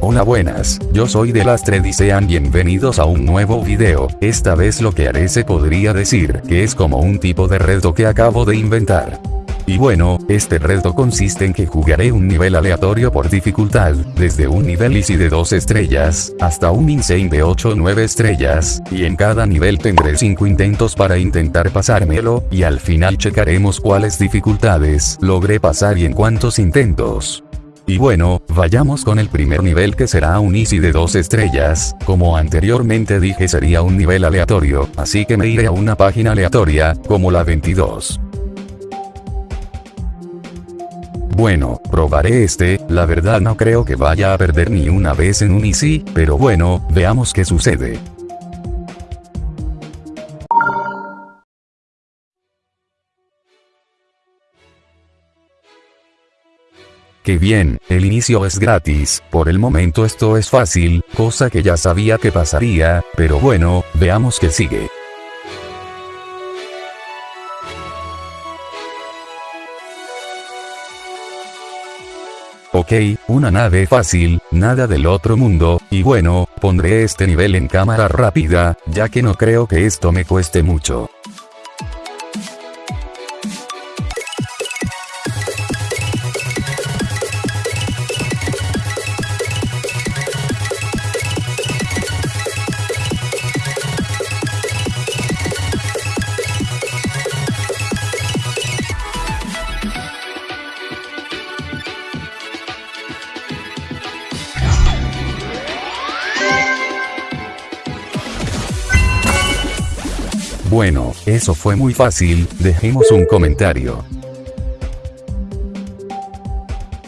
Hola buenas, yo soy Delastre y sean bienvenidos a un nuevo video, esta vez lo que haré se podría decir que es como un tipo de reto que acabo de inventar. Y bueno, este reto consiste en que jugaré un nivel aleatorio por dificultad, desde un nivel easy de 2 estrellas, hasta un insane de 8 o 9 estrellas, y en cada nivel tendré 5 intentos para intentar pasármelo, y al final checaremos cuáles dificultades logré pasar y en cuántos intentos. Y bueno, vayamos con el primer nivel que será un easy de 2 estrellas, como anteriormente dije sería un nivel aleatorio, así que me iré a una página aleatoria, como la 22. Bueno, probaré este, la verdad no creo que vaya a perder ni una vez en un easy, pero bueno, veamos qué sucede. Qué bien, el inicio es gratis, por el momento esto es fácil, cosa que ya sabía que pasaría, pero bueno, veamos qué sigue. Ok, una nave fácil, nada del otro mundo, y bueno, pondré este nivel en cámara rápida, ya que no creo que esto me cueste mucho. Bueno, eso fue muy fácil, dejemos un comentario.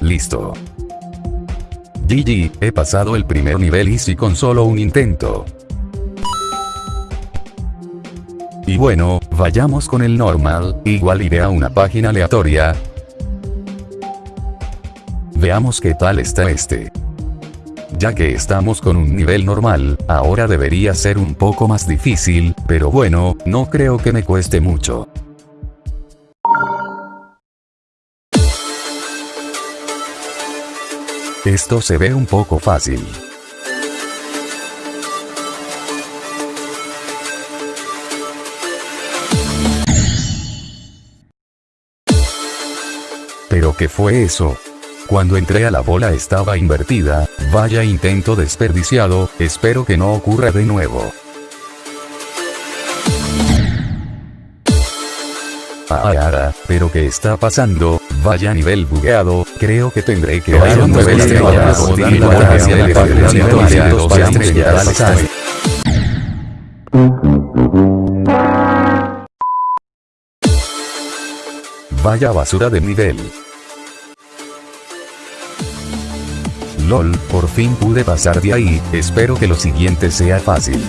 Listo. GG, he pasado el primer nivel easy con solo un intento. Y bueno, vayamos con el normal, igual iré a una página aleatoria. Veamos qué tal está este. Ya que estamos con un nivel normal, ahora debería ser un poco más difícil, pero bueno, no creo que me cueste mucho. Esto se ve un poco fácil. ¿Pero qué fue eso? Cuando entré a la bola estaba invertida, vaya intento desperdiciado, espero que no ocurra de nuevo. Ah, ah, ah, pero ¿qué está pasando? Vaya nivel bugueado, creo que tendré que dar un nivel Vaya basura de nivel. LOL, por fin pude pasar de ahí, espero que lo siguiente sea fácil.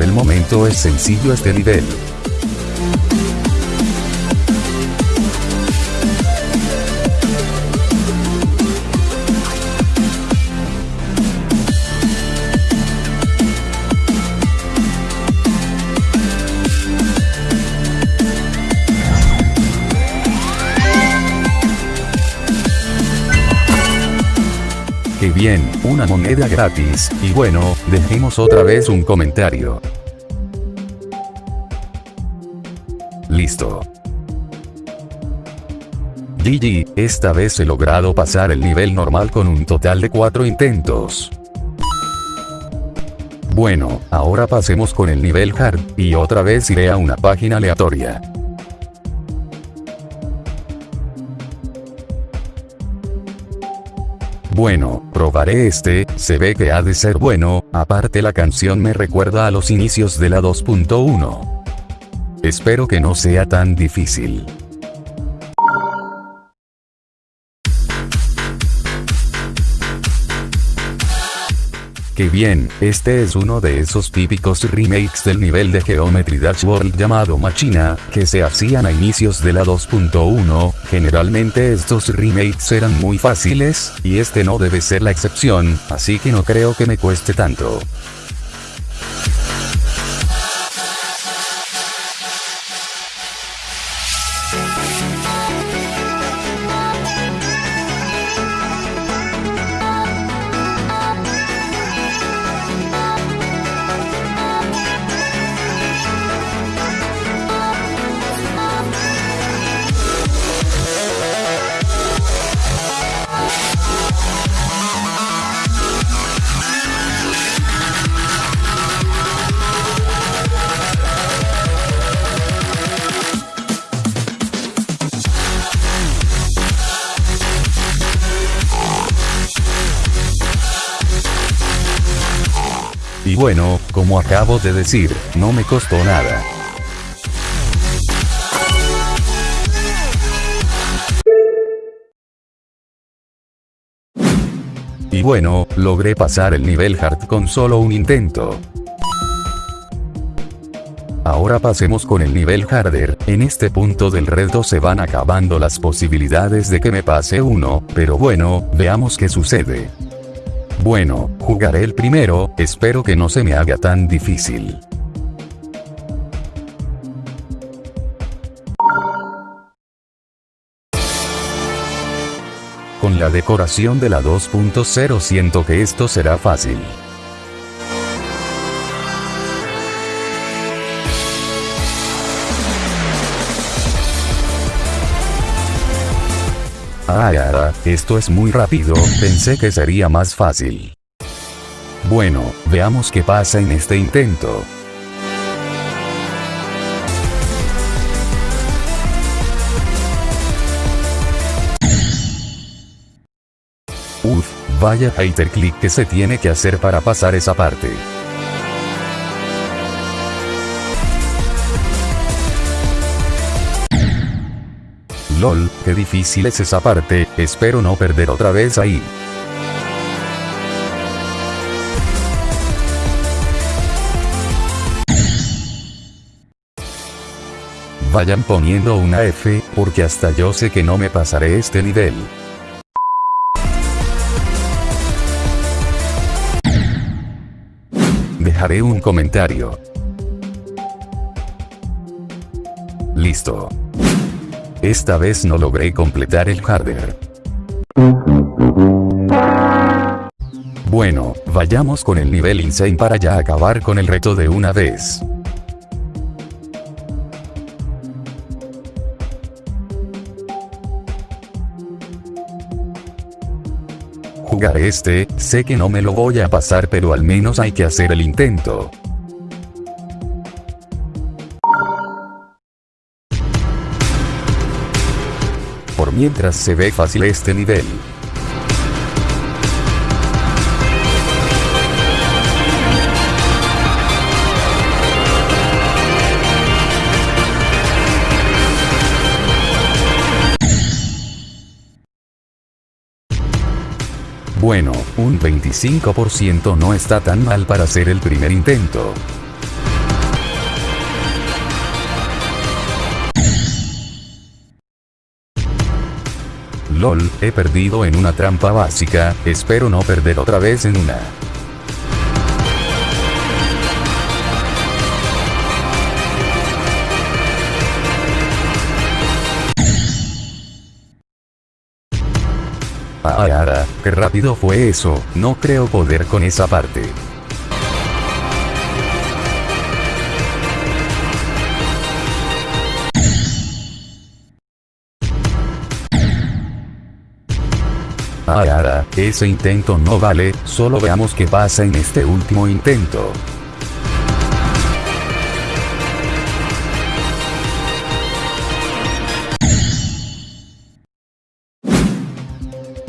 El momento es sencillo este nivel. Bien! Una moneda gratis, y bueno, dejemos otra vez un comentario. Listo. GG, esta vez he logrado pasar el nivel normal con un total de 4 intentos. Bueno, ahora pasemos con el nivel hard, y otra vez iré a una página aleatoria. Bueno, probaré este, se ve que ha de ser bueno, aparte la canción me recuerda a los inicios de la 2.1. Espero que no sea tan difícil. Que bien, este es uno de esos típicos remakes del nivel de Geometry Dash World llamado Machina, que se hacían a inicios de la 2.1, generalmente estos remakes eran muy fáciles, y este no debe ser la excepción, así que no creo que me cueste tanto. Y bueno, como acabo de decir, no me costó nada. Y bueno, logré pasar el nivel hard con solo un intento. Ahora pasemos con el nivel harder, en este punto del reto se van acabando las posibilidades de que me pase uno, pero bueno, veamos qué sucede. Bueno, jugaré el primero, espero que no se me haga tan difícil. Con la decoración de la 2.0 siento que esto será fácil. Ah, esto es muy rápido, pensé que sería más fácil. Bueno, veamos qué pasa en este intento. Uf, vaya hater click que se tiene que hacer para pasar esa parte. LOL, qué difícil es esa parte, espero no perder otra vez ahí. Vayan poniendo una F, porque hasta yo sé que no me pasaré este nivel. Dejaré un comentario. Listo. Esta vez no logré completar el harder. Bueno, vayamos con el nivel insane para ya acabar con el reto de una vez. Jugaré este, sé que no me lo voy a pasar pero al menos hay que hacer el intento. Mientras se ve fácil este nivel. Bueno, un 25% no está tan mal para hacer el primer intento. LOL, he perdido en una trampa básica, espero no perder otra vez en una. Ah, ah, qué rápido fue eso, no creo poder con esa parte. Ah, ese intento no vale, solo veamos qué pasa en este último intento.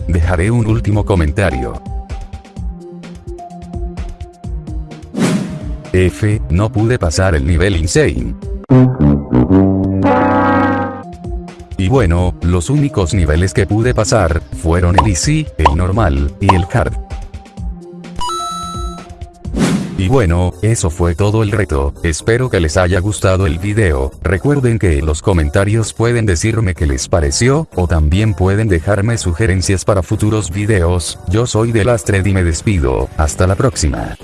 Dejaré un último comentario. F, no pude pasar el nivel insane. Y bueno, los únicos niveles que pude pasar, fueron el easy, el normal, y el hard. bueno, eso fue todo el reto, espero que les haya gustado el video, recuerden que en los comentarios pueden decirme qué les pareció, o también pueden dejarme sugerencias para futuros videos, yo soy Delastred y me despido, hasta la próxima.